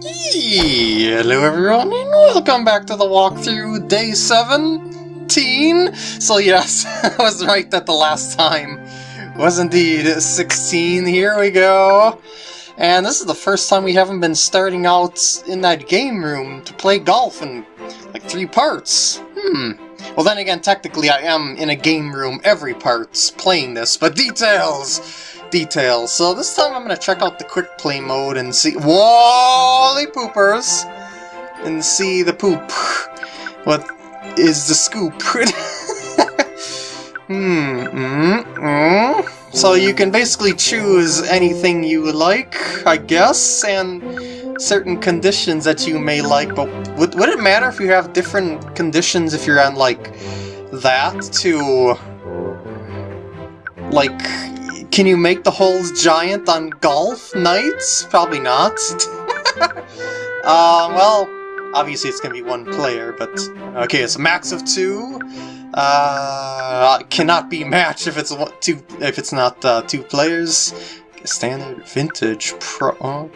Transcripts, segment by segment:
Hello everyone and welcome back to the walkthrough day 17! So yes, I was right that the last time was indeed 16, here we go! And this is the first time we haven't been starting out in that game room to play golf in like three parts. Hmm. Well then again, technically I am in a game room every part playing this, but details! Details. So this time I'm going to check out the quick play mode and see... Wally poopers! And see the poop. What is the scoop? hmm, mm, mm. So you can basically choose anything you like, I guess, and certain conditions that you may like, but would, would it matter if you have different conditions if you're on, like, that to... Like, can you make the holes giant on golf nights? Probably not. uh, well, obviously it's gonna be one player, but... Okay, it's a max of two. Uh, cannot be matched if it's two if it's not uh, two players. Standard, vintage, pro. Uh,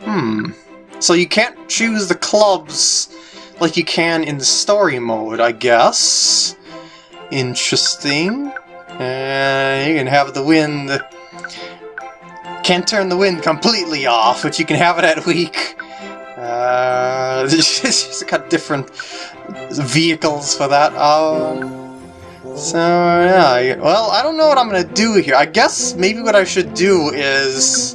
hmm. So you can't choose the clubs like you can in the story mode, I guess. Interesting. And you can have the wind... Can't turn the wind completely off, but you can have it at weak. Uh, she's got different vehicles for that. Um, so, yeah. Well, I don't know what I'm going to do here. I guess maybe what I should do is...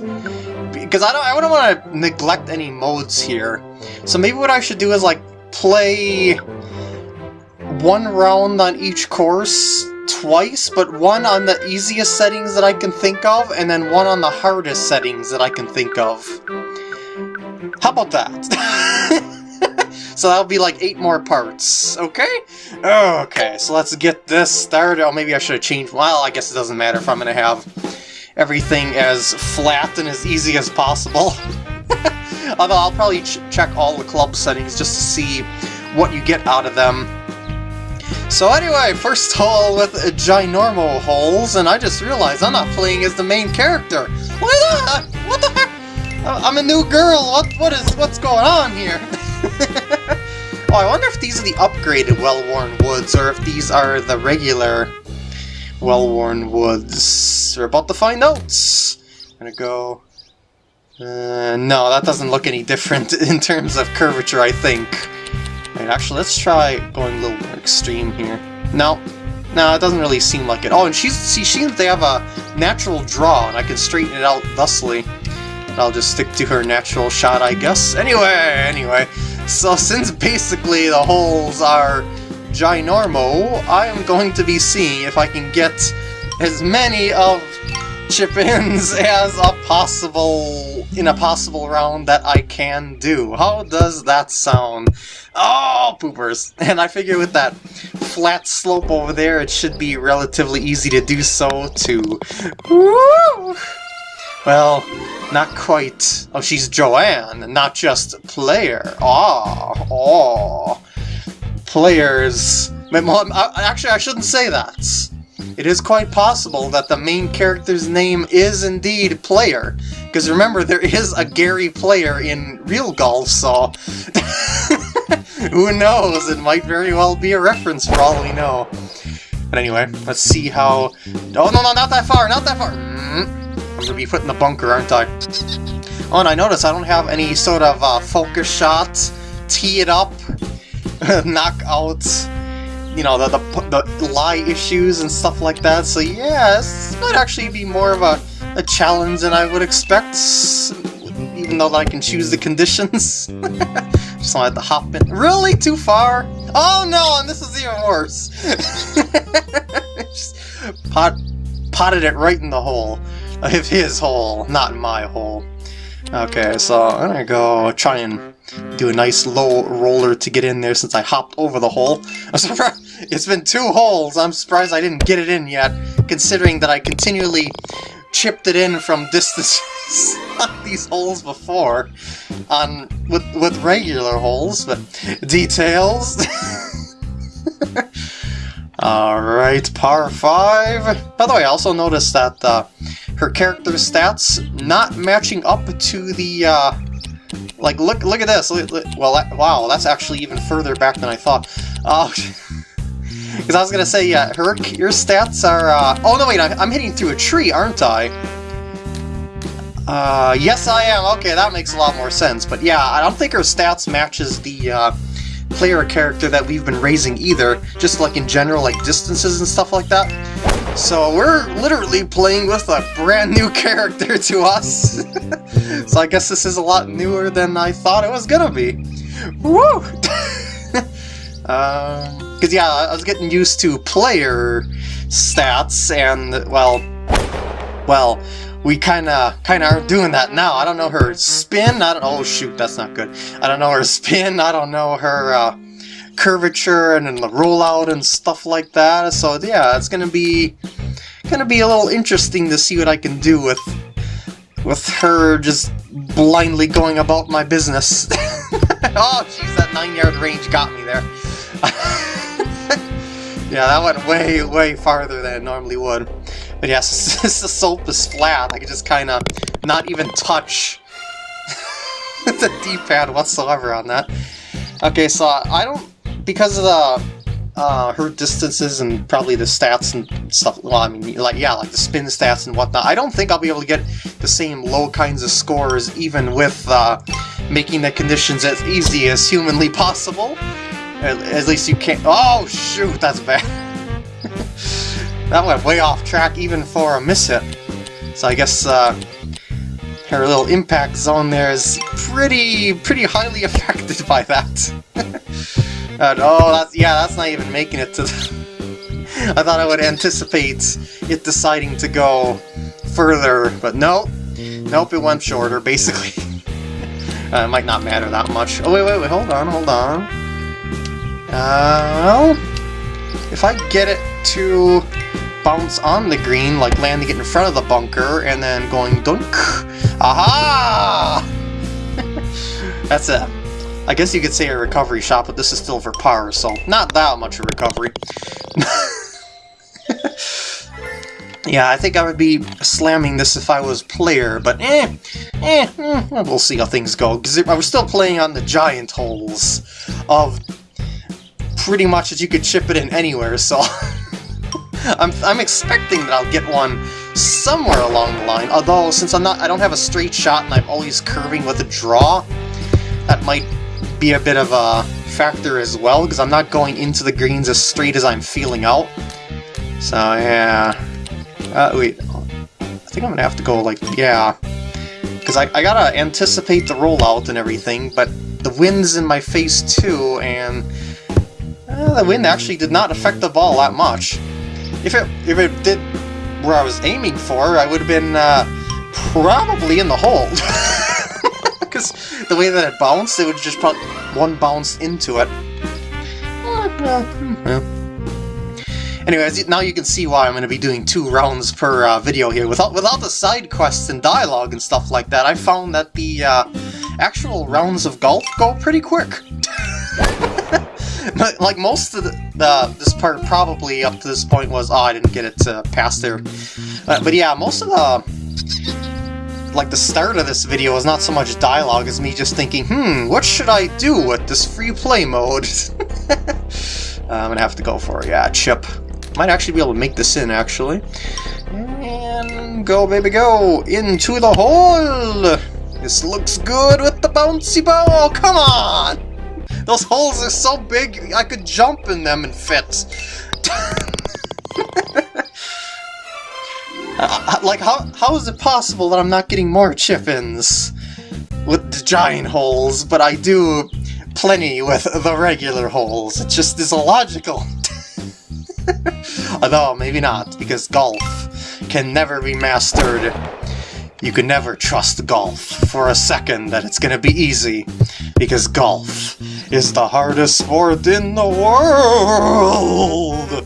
Because I don't, I don't want to neglect any modes here. So maybe what I should do is, like, play one round on each course twice, but one on the easiest settings that I can think of, and then one on the hardest settings that I can think of. How about that? so that'll be like eight more parts, okay? Okay, so let's get this started. Oh, maybe I should have changed... Well, I guess it doesn't matter if I'm going to have everything as flat and as easy as possible. Although I'll probably ch check all the club settings just to see what you get out of them so anyway, first hole with ginormo holes, and I just realized I'm not playing as the main character. What the? What the heck? I'm a new girl. What? What is? What's going on here? oh, I wonder if these are the upgraded well-worn woods, or if these are the regular well-worn woods. We're about to find out. I'm gonna go. Uh, no, that doesn't look any different in terms of curvature, I think. Actually, let's try going a little more extreme here. No, no, it doesn't really seem like it. Oh, and she's she seems they have a natural draw, and I can straighten it out thusly. I'll just stick to her natural shot, I guess. Anyway, anyway, so since basically the holes are ginormo, I am going to be seeing if I can get as many of chip-ins as a possible in a possible round that I can do. How does that sound? Oh, poopers! And I figure with that flat slope over there, it should be relatively easy to do so too. Woo! Well, not quite. Oh, she's Joanne, not just player. Oh, oh. Players. Actually, I shouldn't say that. It is quite possible that the main character's name is indeed Player, because remember, there is a Gary Player in real golf, so... who knows, it might very well be a reference for all we know. But anyway, let's see how... Oh, no, no, not that far, not that far! Mm-hmm. I'm gonna be put in the bunker, aren't I? Oh, and I notice I don't have any sort of uh, focus shots, tee it up, knock out you know, the, the, the lie issues and stuff like that. So yeah, this might actually be more of a, a challenge than I would expect, even though I can choose the conditions. Just wanted to hop in. Really? Too far? Oh no, and this is even worse. Just pot, potted it right in the hole. Of his hole, not my hole. Okay, so I'm gonna go try and do a nice low roller to get in there since I hopped over the hole. I'm surprised it's been two holes. I'm surprised I didn't get it in yet, considering that I continually chipped it in from distances these holes before on with with regular holes, but details. Alright, par 5. By the way, I also noticed that uh, her character stats not matching up to the... Uh, like, look look at this. Look, look, well, that, wow, that's actually even further back than I thought. Oh, because I was going to say, yeah, her, your stats are... Uh, oh, no, wait, I'm, I'm hitting through a tree, aren't I? Uh, yes I am. Okay, that makes a lot more sense. But yeah, I don't think her stats matches the, uh, player character that we've been raising either, just like in general, like distances and stuff like that. So we're literally playing with a brand new character to us. so I guess this is a lot newer than I thought it was gonna be. Woo! Because, um, yeah, I was getting used to player stats, and, well, well, we kinda kinda are doing that now. I don't know her spin, I don't oh shoot, that's not good. I don't know her spin, I don't know her uh, curvature and then the rollout and stuff like that. So yeah, it's gonna be gonna be a little interesting to see what I can do with with her just blindly going about my business. oh jeez, that nine yard range got me there. yeah, that went way, way farther than it normally would. But yes, since the soap is flat, I can just kind of not even touch the D-pad whatsoever on that. Okay, so I don't, because of the, uh, her distances and probably the stats and stuff, well, I mean, like, yeah, like the spin stats and whatnot, I don't think I'll be able to get the same low kinds of scores even with, uh, making the conditions as easy as humanly possible. At, at least you can't- oh, shoot, that's bad. That went way off track even for a miss hit. So I guess uh, her little impact zone there is pretty pretty highly affected by that. and, oh, that's yeah, that's not even making it to. I thought I would anticipate it deciding to go further, but no. Nope, it went shorter, basically. uh, it might not matter that much. Oh, wait, wait, wait, hold on, hold on. Well, if I get it to bounce on the green, like landing it in front of the bunker, and then going dunk. Aha! That's it. I guess you could say a recovery shot, but this is still for par, so not that much of recovery. yeah, I think I would be slamming this if I was player, but eh, eh, eh we'll see how things go. Because I was still playing on the giant holes of pretty much that you could chip it in anywhere, so... I'm, I'm expecting that I'll get one somewhere along the line, although since I'm not, I don't have a straight shot and I'm always curving with a draw, that might be a bit of a factor as well, because I'm not going into the greens as straight as I'm feeling out. So yeah, uh, wait, I think I'm gonna have to go like, yeah, because I, I gotta anticipate the rollout and everything, but the wind's in my face too, and uh, the wind actually did not affect the ball that much. If it if it did where I was aiming for, I would have been uh, probably in the hole. Because the way that it bounced, it would just put one bounce into it. Anyways, now you can see why I'm going to be doing two rounds per uh, video here. Without without the side quests and dialogue and stuff like that, I found that the uh, actual rounds of golf go pretty quick. like most of the, this part probably up to this point was oh I didn't get it to pass there uh, but yeah most of the like the start of this video is not so much dialogue as me just thinking hmm what should I do with this free play mode? I'm gonna have to go for it yeah chip. Might actually be able to make this in actually. And go baby go into the hole. This looks good with the bouncy ball. Come on those holes are so big, I could jump in them and fit. uh, like, how how is it possible that I'm not getting more chip-ins with the giant holes, but I do plenty with the regular holes? It just is illogical. Although, maybe not, because golf can never be mastered you can never trust golf for a second that it's gonna be easy, because golf is the hardest sport in the world!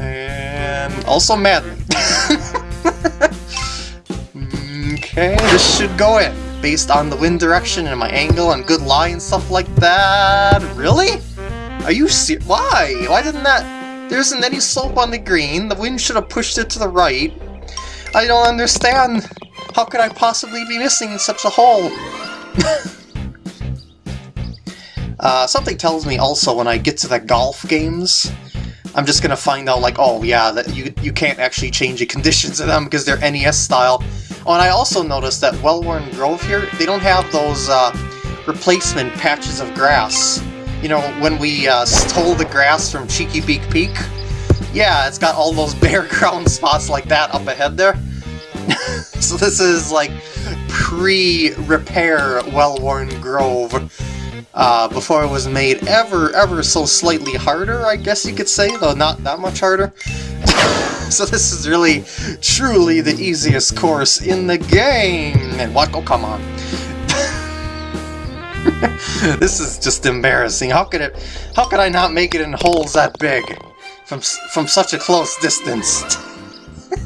and also Madden. okay, this should go in, based on the wind direction and my angle and good lie and stuff like that. Really? Are you ser- Why? Why didn't that... There isn't any slope on the green. The wind should have pushed it to the right. I don't understand. How could I possibly be missing such a hole? uh, something tells me also when I get to the golf games, I'm just gonna find out like, oh yeah, that you you can't actually change the conditions of them because they're NES style. Oh, and I also noticed that Wellworn Grove here, they don't have those uh, replacement patches of grass. You know, when we uh, stole the grass from Cheeky Beak Peak, yeah, it's got all those bare ground spots like that up ahead there. so this is like pre-repair Wellworn Grove uh, before it was made ever, ever so slightly harder, I guess you could say, though not that much harder. so this is really, truly the easiest course in the game! And what? Oh, come on. this is just embarrassing. How could it, how could I not make it in holes that big? From, from such a close distance.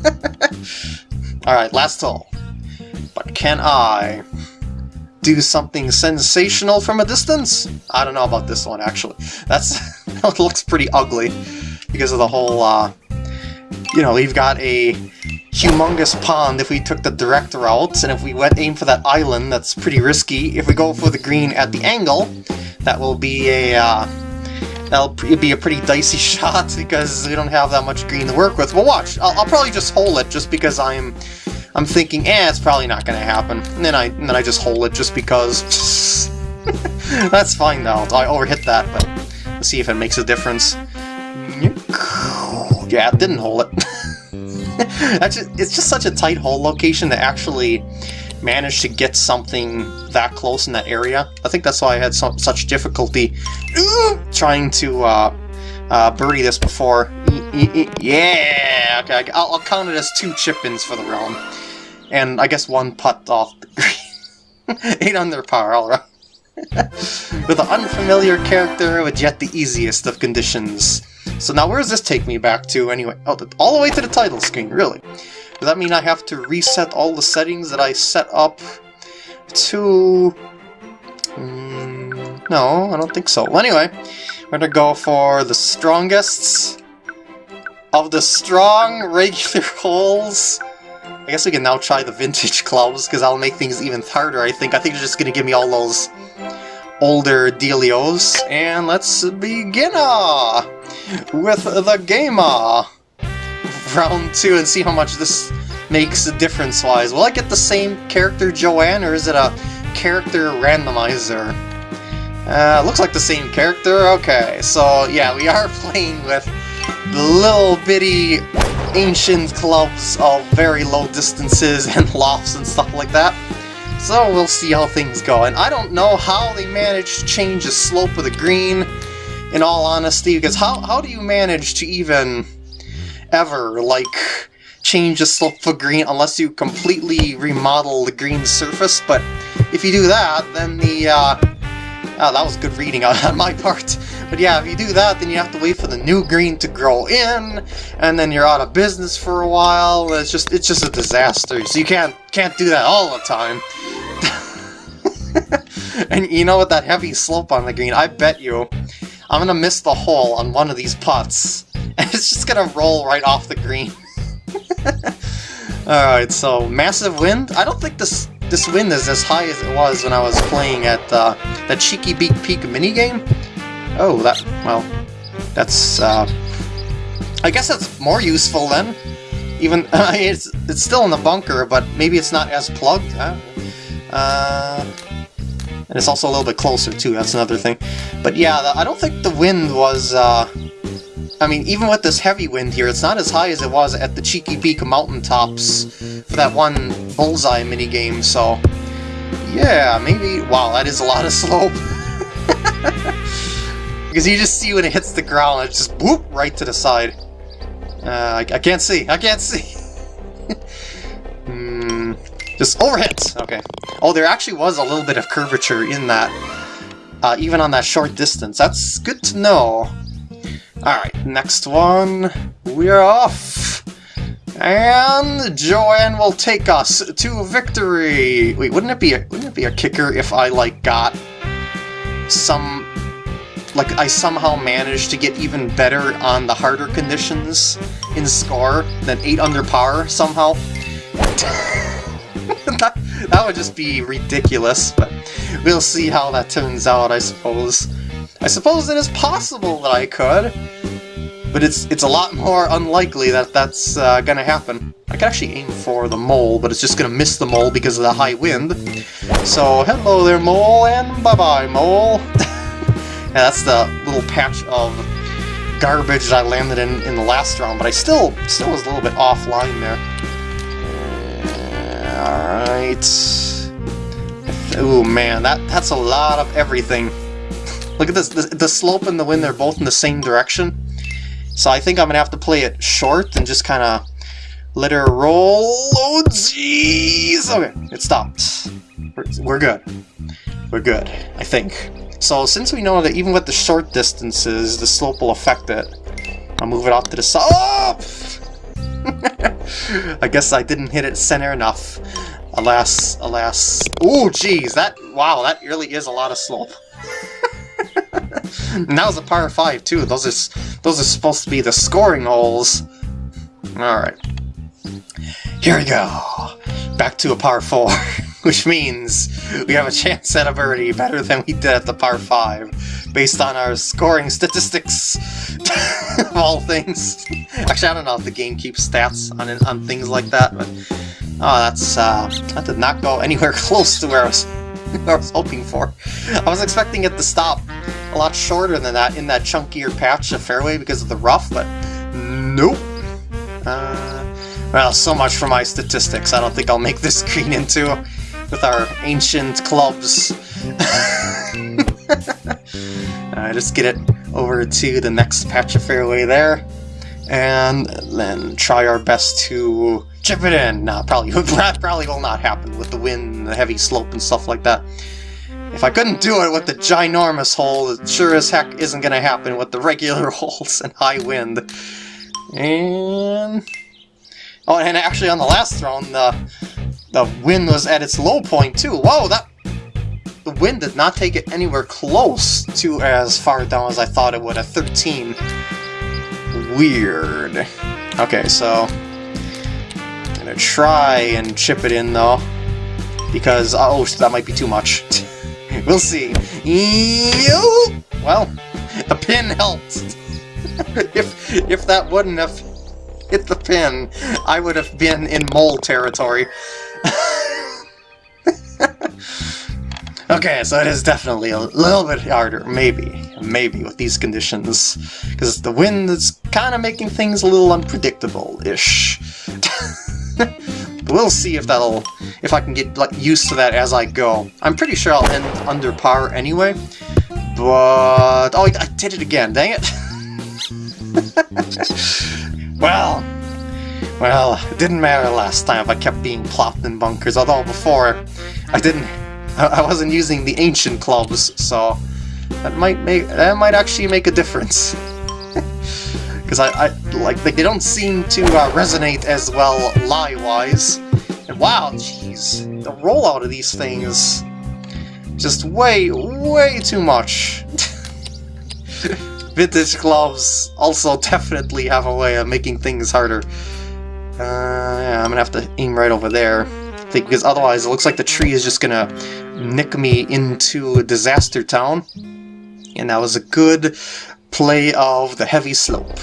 Alright, last hole. But can I do something sensational from a distance? I don't know about this one, actually. That's that looks pretty ugly because of the whole, uh, you know, we've got a humongous pond if we took the direct route, and if we went aim for that island, that's pretty risky. If we go for the green at the angle, that will be a, uh, that'll be a pretty dicey shot because we don't have that much green to work with. Well, watch, I'll, I'll probably just hole it just because I'm I'm thinking, eh, it's probably not going to happen. And then I and then I just hold it just because. That's fine though. I overhit that, but let's see if it makes a difference. Yeah, it didn't hold it. That's just, it's just such a tight hole location to actually manage to get something that close in that area. I think that's why I had such difficulty trying to uh, uh, birdie this before. Yeah! Okay, I'll, I'll count it as two chip-ins for the round. And I guess one putt off the green. 8 under par, alright. with an unfamiliar character with yet the easiest of conditions. So now where does this take me back to anyway? Oh, all the way to the title screen, really. Does that mean I have to reset all the settings that I set up to... Mm, no, I don't think so. Well, anyway, we're gonna go for the strongest of the strong regular holes. I guess we can now try the vintage clubs, because that'll make things even harder, I think. I think they're just going to give me all those older dealios. And let's begin uh, with the game uh, round two and see how much this makes a difference-wise. Will I get the same character Joanne, or is it a character randomizer? Uh, looks like the same character. Okay, so yeah, we are playing with the little bitty ancient clubs of very low distances and lofts and stuff like that. So we'll see how things go. And I don't know how they managed to change the slope of the green, in all honesty, because how, how do you manage to even ever, like, change the slope of green unless you completely remodel the green surface? But if you do that, then the, uh, Oh, that was good reading on my part. But yeah, if you do that, then you have to wait for the new green to grow in, and then you're out of business for a while. It's just it's just a disaster. So you can't can't do that all the time. and you know, with that heavy slope on the green, I bet you I'm gonna miss the hole on one of these putts, and it's just gonna roll right off the green. Alright, so massive wind. I don't think this this wind is as high as it was when I was playing at uh, that Cheeky Beak Peak minigame. Oh, that, well, that's, uh, I guess that's more useful then. Even, it's, it's still in the bunker, but maybe it's not as plugged. Uh, and it's also a little bit closer too, that's another thing. But yeah, the, I don't think the wind was, uh, I mean, even with this heavy wind here, it's not as high as it was at the Cheeky Beak mountaintops for that one Bullseye minigame, so... Yeah, maybe... Wow, that is a lot of slope. because you just see when it hits the ground, it's just whoop right to the side. Uh, I, I can't see, I can't see! Hmm... Just overhit! Okay. Oh, there actually was a little bit of curvature in that, uh, even on that short distance. That's good to know. Alright, next one. We're off! And Joanne will take us to victory! Wait, wouldn't it be a, wouldn't it be a kicker if I, like, got some like I somehow managed to get even better on the harder conditions in score than 8 under par somehow. that, that would just be ridiculous, but we'll see how that turns out, I suppose. I suppose it is possible that I could, but it's it's a lot more unlikely that that's uh, gonna happen. I could actually aim for the mole, but it's just gonna miss the mole because of the high wind. So, hello there, mole, and bye-bye, mole. yeah, that's the little patch of garbage that I landed in in the last round, but I still still was a little bit offline there. Alright. Oh man, that, that's a lot of everything. Look at this, the, the slope and the wind, they're both in the same direction. So I think I'm going to have to play it short and just kind of let her roll. Oh, jeez! Okay, it stopped. We're, we're good. We're good, I think. So since we know that even with the short distances, the slope will affect it, I'll move it off to the side. I guess I didn't hit it center enough. Alas, alas. Oh, jeez, that, wow, that really is a lot of slope. and that was a par 5 too, those are, those are supposed to be the scoring holes. Alright. Here we go. Back to a par 4, which means we have a chance at a birdie better than we did at the par 5, based on our scoring statistics of all things. Actually, I don't know if the game keeps stats on, on things like that, but oh, that's, uh, that did not go anywhere close to where I was, I was hoping for. I was expecting it to stop a lot shorter than that in that chunkier patch of fairway because of the rough, but nope. Uh, well, so much for my statistics. I don't think I'll make this green into with our ancient clubs. uh, just get it over to the next patch of fairway there, and then try our best to chip it in. Nah, probably, probably will not happen with the wind, the heavy slope, and stuff like that. If I couldn't do it with the ginormous hole, it sure as heck isn't going to happen with the regular holes and high wind. And... Oh, and actually on the last throne, the, the wind was at its low point too. Whoa, that... The wind did not take it anywhere close to as far down as I thought it would at 13. Weird. Okay, so... Gonna try and chip it in though. Because, uh, oh, that might be too much. we'll see. Well, the pin helped. if if that wouldn't have hit the pin, I would have been in mole territory. okay, so it is definitely a little bit harder, maybe, maybe, with these conditions. Because the wind is kind of making things a little unpredictable-ish. we'll see if that'll, if I can get like, used to that as I go. I'm pretty sure I'll end under par anyway, but... Oh, I did it again, dang it! well, well, it didn't matter last time if I kept being plopped in bunkers, although before I didn't, I wasn't using the ancient clubs, so that might make, that might actually make a difference. Because I, I, like, they don't seem to uh, resonate as well lie-wise. And wow, jeez, the rollout of these things, just way, way too much. Vintage gloves also definitely have a way of making things harder. Uh, yeah, I'm gonna have to aim right over there. Because otherwise it looks like the tree is just gonna nick me into a Disaster Town. And that was a good play of the heavy slope.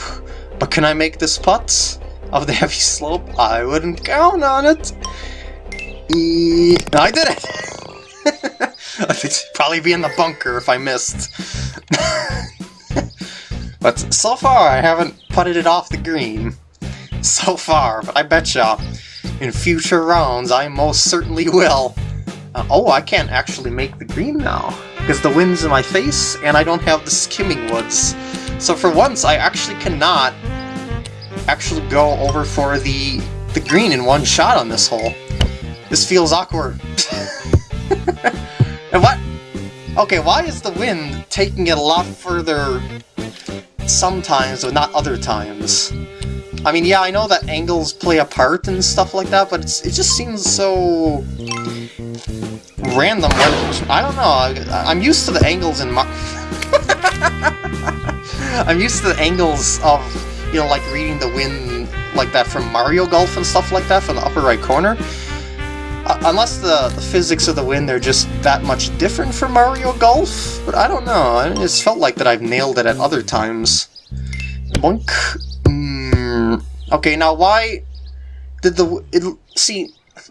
But can I make this putt of the heavy slope? I wouldn't count on it. I did it! I'd probably be in the bunker if I missed. but so far I haven't putted it off the green. So far, but I betcha in future rounds I most certainly will. Uh, oh, I can't actually make the green now, because the wind's in my face and I don't have the skimming woods. So for once, I actually cannot actually go over for the, the green in one shot on this hole. This feels awkward. and what? Okay, why is the wind taking it a lot further sometimes, but not other times? I mean, yeah, I know that angles play a part and stuff like that, but it just seems so random. I don't know. I'm used to the angles in my... I'm used to the angles of, you know, like reading the wind like that from Mario Golf and stuff like that from the upper right corner. Uh, unless the, the physics of the wind are just that much different from Mario Golf, but I don't know. I just felt like that I've nailed it at other times. Boink. Okay, now why did the... It, see,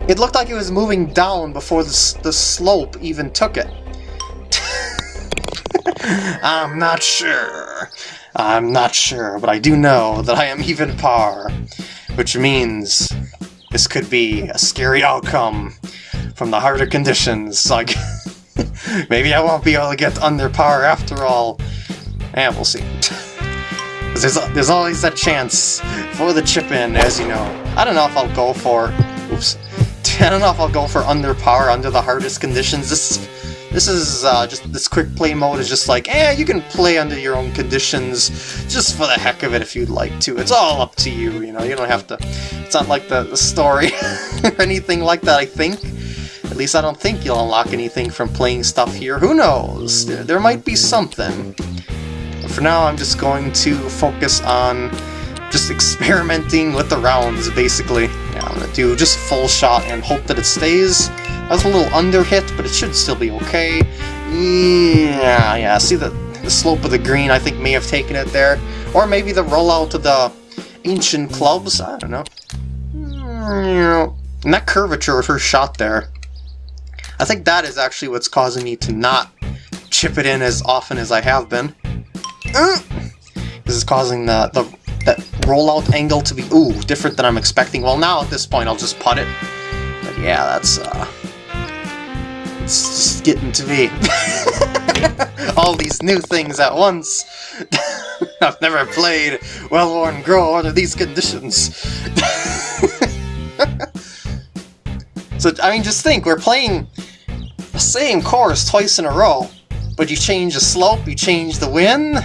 it looked like it was moving down before the, the slope even took it. I'm not sure. I'm not sure, but I do know that I am even par. Which means this could be a scary outcome from the harder conditions. Like, maybe I won't be able to get under par after all. And we'll see. there's, there's always that chance for the chip-in, as you know. I don't know if I'll go for... Oops. I don't know if I'll go for under par under the hardest conditions. This this is uh, just this quick play mode is just like, eh, you can play under your own conditions just for the heck of it if you'd like to. It's all up to you, you know. You don't have to. It's not like the, the story or anything like that. I think. At least I don't think you'll unlock anything from playing stuff here. Who knows? There, there might be something. For now, I'm just going to focus on just experimenting with the rounds, basically. Yeah, I'm gonna do just full shot and hope that it stays. I was a little under hit, but it should still be okay. Yeah, yeah, see the, the slope of the green I think may have taken it there. Or maybe the rollout of the ancient clubs, I don't know. And that curvature of her shot there, I think that is actually what's causing me to not chip it in as often as I have been. This is causing the, the that rollout angle to be, ooh, different than I'm expecting. Well, now at this point I'll just putt it. But yeah, that's, uh, it's just getting to me. All these new things at once. I've never played Well-Worn Grove under these conditions. so, I mean, just think, we're playing the same course twice in a row, but you change the slope, you change the wind,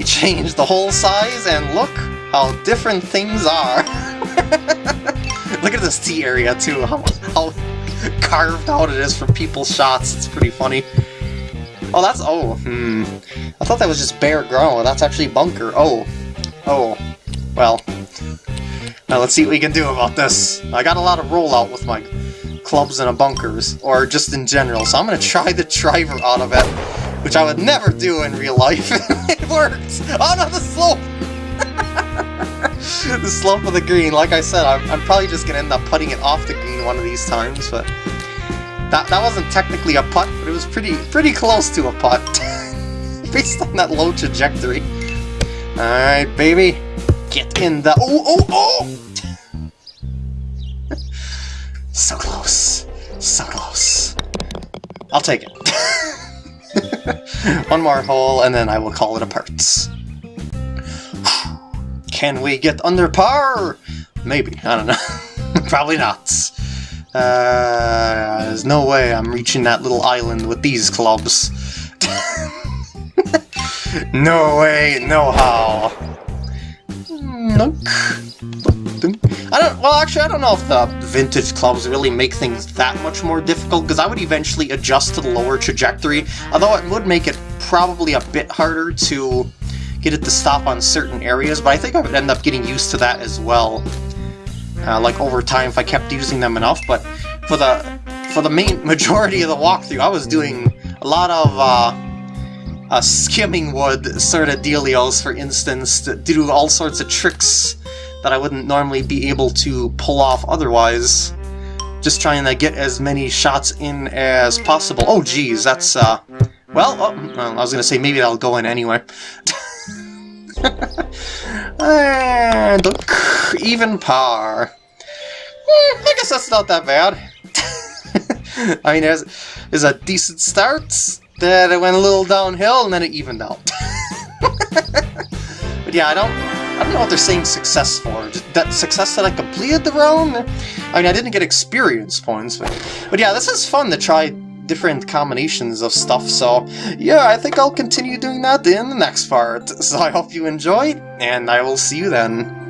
you change the whole size, and look how different things are. look at this tee area, too, how, how carved out it is for people's shots. It's pretty funny. Oh, that's... Oh, hmm. I thought that was just bare ground. That's actually bunker. Oh. Oh. Well. Now let's see what we can do about this. I got a lot of rollout with my clubs and a bunkers, or just in general, so I'm gonna try the driver out of it, which I would never do in real life. it worked! Oh no, the slope! the slope of the green, like I said, I'm, I'm probably just gonna end up putting it off the green one of these times, but that, that wasn't technically a putt, but it was pretty pretty close to a putt, based on that low trajectory. Alright, baby, get in the... Oh, oh, oh! so close, so close. I'll take it. One more hole, and then I will call it a parts. Can we get under par? Maybe, I don't know. Probably not. Uh, there's no way I'm reaching that little island with these clubs. no way, no how. I don't, well actually I don't know if the vintage clubs really make things that much more difficult, because I would eventually adjust to the lower trajectory, although it would make it probably a bit harder to get it to stop on certain areas, but I think I would end up getting used to that as well. Uh, like over time if I kept using them enough, but for the for the main majority of the walkthrough, I was doing a lot of uh, uh, skimming wood sort of dealios, for instance, to, to do all sorts of tricks that I wouldn't normally be able to pull off otherwise. Just trying to get as many shots in as possible. Oh geez, that's, uh... Well, oh, well I was gonna say maybe that'll go in anyway. and look, even par. Eh, I guess that's not that bad. I mean, there's, there's a decent start, then it went a little downhill, and then it evened out. but yeah, I don't I don't know what they're saying success for. That success that I completed the round? I mean, I didn't get experience points, but, but yeah, this is fun to try different combinations of stuff, so yeah, I think I'll continue doing that in the next part. So I hope you enjoyed, and I will see you then.